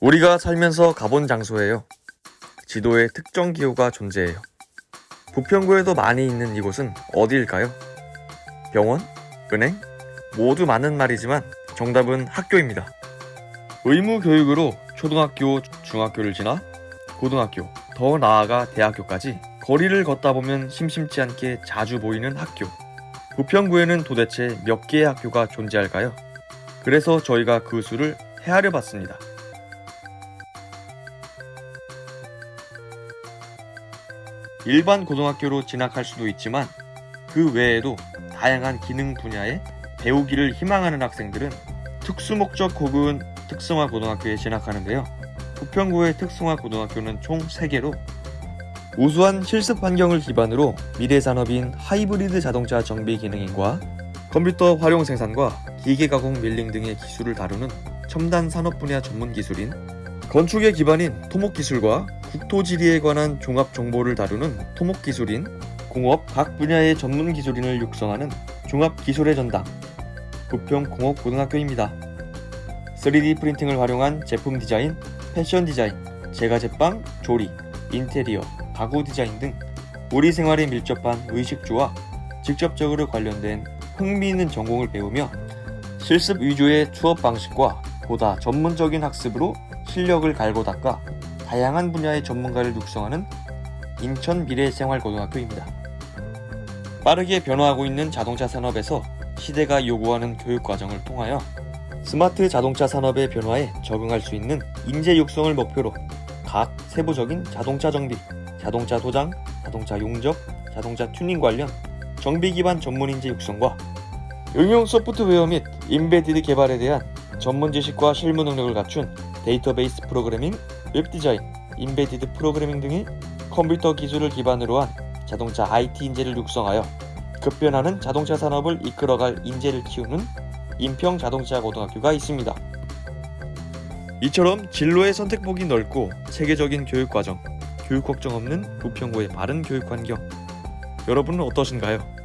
우리가 살면서 가본 장소예요. 지도에 특정 기호가 존재해요. 부평구에도 많이 있는 이곳은 어디일까요? 병원? 은행? 모두 맞는 말이지만 정답은 학교입니다. 의무 교육으로 초등학교, 중학교를 지나 고등학교, 더 나아가 대학교까지 거리를 걷다 보면 심심치 않게 자주 보이는 학교. 부평구에는 도대체 몇 개의 학교가 존재할까요? 그래서 저희가 그 수를 헤아려 봤습니다. 일반 고등학교로 진학할 수도 있지만 그 외에도 다양한 기능 분야에 배우기를 희망하는 학생들은 특수목적 혹은 특성화 고등학교에 진학하는데요. 부평구의 특성화 고등학교는 총 3개로 우수한 실습 환경을 기반으로 미래 산업인 하이브리드 자동차 정비 기능인과 컴퓨터 활용 생산과 기계 가공 밀링 등의 기술을 다루는 첨단 산업 분야 전문 기술인 건축의 기반인 토목 기술과 국토지리에 관한 종합 정보를 다루는 토목 기술인 공업 각 분야의 전문 기술인을 육성하는 종합 기술의 전당 부평 공업고등학교입니다. 3D 프린팅을 활용한 제품 디자인, 패션 디자인, 제과 제빵, 조리, 인테리어, 가구 디자인 등 우리 생활에 밀접한 의식주와 직접적으로 관련된 흥미있는 전공을 배우며 실습 위주의 수업 방식과 보다 전문적인 학습으로 실력을 갈고 닦아 다양한 분야의 전문가를 육성하는 인천 미래생활고등학교입니다. 빠르게 변화하고 있는 자동차 산업에서 시대가 요구하는 교육 과정을 통하여 스마트 자동차 산업의 변화에 적응할 수 있는 인재 육성을 목표로 각 세부적인 자동차 정비, 자동차 도장, 자동차 용접, 자동차 튜닝 관련 정비 기반 전문 인재 육성과 응용 소프트웨어 및 embedded 개발에 대한 전문 지식과 실무 능력을 갖춘 데이터베이스 프로그래밍, 웹 디자인, embedded 프로그래밍 등의 컴퓨터 기술을 기반으로 한 자동차 IT 인재를 육성하여 급변하는 자동차 산업을 이끌어갈 인재를 키우는 인평 자동차 고등학교가 있습니다. 이처럼 진로의 선택폭이 넓고 체계적인 교육 과정, 교육 걱정 없는 부평구의 바른 교육 환경. 여러분은 어떠신가요?